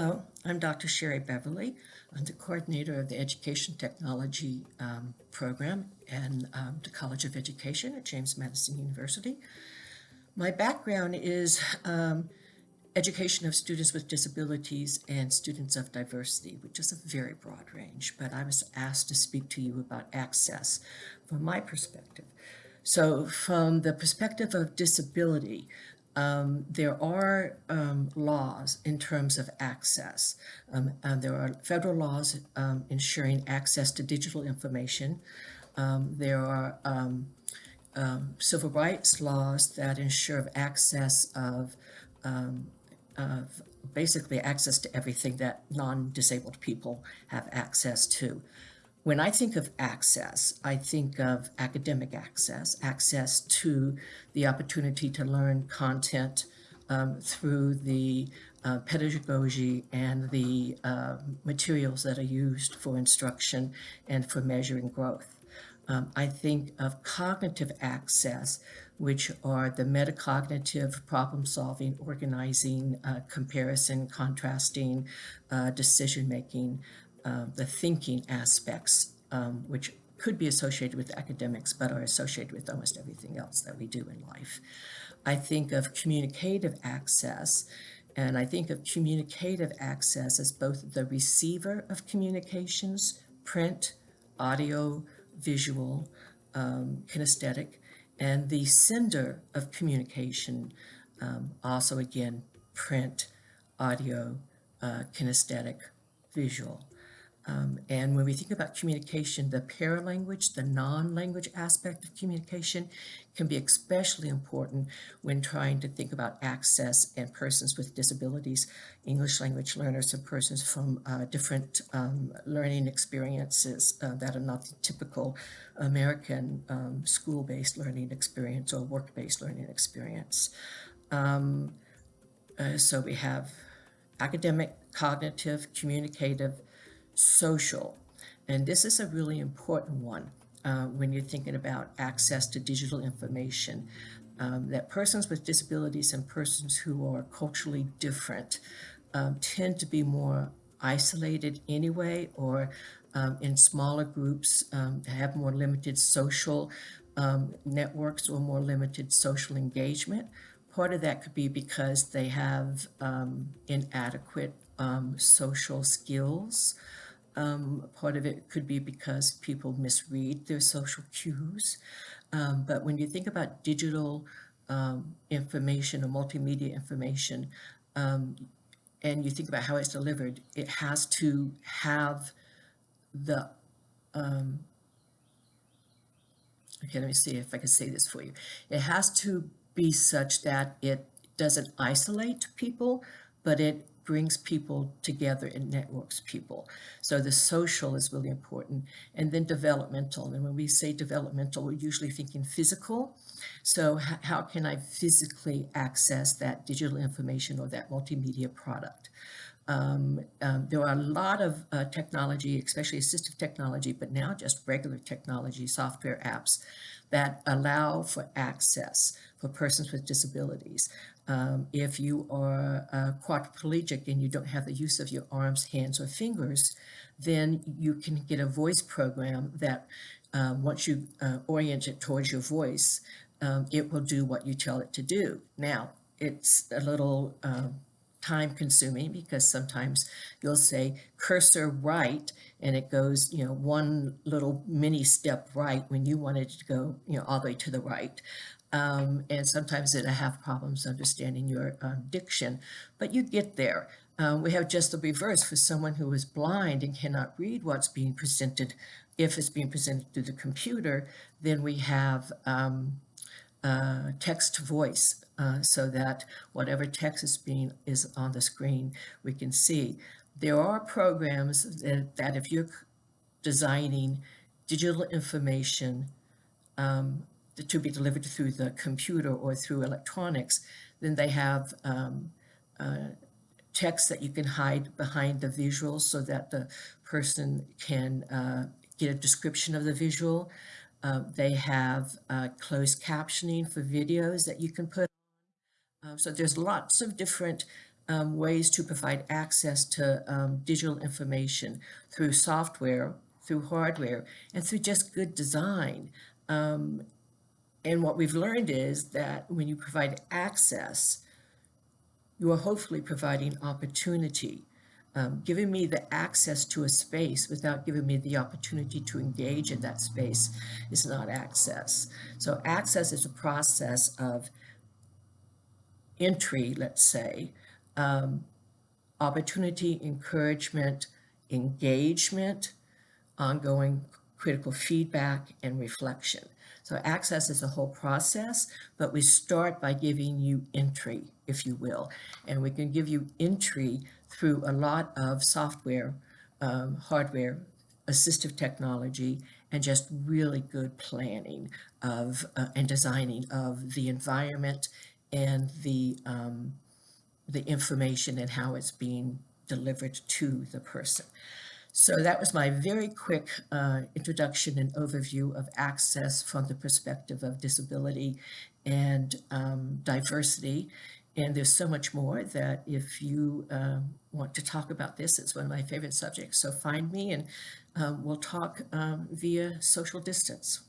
Hello, I'm Dr. Sherry Beverly. I'm the coordinator of the Education Technology um, program and um, the College of Education at James Madison University. My background is um, education of students with disabilities and students of diversity, which is a very broad range, but I was asked to speak to you about access from my perspective. So from the perspective of disability, um, there are um, laws in terms of access. Um, there are federal laws um, ensuring access to digital information. Um, there are um, civil rights laws that ensure access of, of basically access to everything that non-disabled people have access to. When I think of access, I think of academic access, access to the opportunity to learn content um, through the uh, pedagogy and the uh, materials that are used for instruction and for measuring growth. Um, I think of cognitive access, which are the metacognitive problem solving, organizing, uh, comparison, contrasting, uh, decision making, uh, the thinking aspects, um, which could be associated with academics, but are associated with almost everything else that we do in life. I think of communicative access, and I think of communicative access as both the receiver of communications, print, audio, visual, um, kinesthetic, and the sender of communication, um, also again, print, audio, uh, kinesthetic, visual. Um, and when we think about communication, the paralanguage, the non-language aspect of communication can be especially important when trying to think about access and persons with disabilities, English language learners and persons from uh, different um, learning experiences uh, that are not the typical American um, school-based learning experience or work-based learning experience. Um, uh, so we have academic, cognitive, communicative, social. And this is a really important one uh, when you're thinking about access to digital information. Um, that persons with disabilities and persons who are culturally different um, tend to be more isolated anyway or um, in smaller groups um, have more limited social um, networks or more limited social engagement. Part of that could be because they have um, social skills. Um, part of it could be because people misread their social cues. Um, but when you think about digital um, information or multimedia information, um, and you think about how it's delivered, it has to have the, um, okay, let me see if I can say this for you. It has to be such that it doesn't isolate people, but it brings people together and networks people. So the social is really important. And then developmental. And when we say developmental, we're usually thinking physical. So how can I physically access that digital information or that multimedia product? Um, um, there are a lot of uh, technology, especially assistive technology, but now just regular technology, software apps that allow for access for persons with disabilities. Um, if you are uh, quadriplegic and you don't have the use of your arms, hands, or fingers, then you can get a voice program that um, once you uh, orient it towards your voice, um, it will do what you tell it to do. Now, it's a little uh, time consuming because sometimes you'll say cursor right and it goes, you know, one little mini step right when you wanted to go, you know, all the way to the right. Um, and sometimes it have problems understanding your um, diction, but you get there. Um, we have just the reverse for someone who is blind and cannot read what's being presented. If it's being presented through the computer, then we have um, uh, text to voice uh, so that whatever text is being is on the screen, we can see. There are programs that, that if you're designing digital information um, to be delivered through the computer or through electronics, then they have um, uh, text that you can hide behind the visuals so that the person can uh, get a description of the visual. Uh, they have uh, closed captioning for videos that you can put on. Um, so there's lots of different um, ways to provide access to um, digital information through software, through hardware, and through just good design. Um, and what we've learned is that when you provide access, you are hopefully providing opportunity. Um, giving me the access to a space without giving me the opportunity to engage in that space is not access. So access is a process of entry, let's say, um, opportunity, encouragement, engagement, ongoing critical feedback, and reflection. So access is a whole process, but we start by giving you entry, if you will. And we can give you entry through a lot of software, um, hardware, assistive technology, and just really good planning of uh, and designing of the environment and the um, the information and how it's being delivered to the person. So that was my very quick uh, introduction and overview of access from the perspective of disability and um, diversity. And there's so much more that if you um, want to talk about this, it's one of my favorite subjects. So find me and um, we'll talk um, via social distance.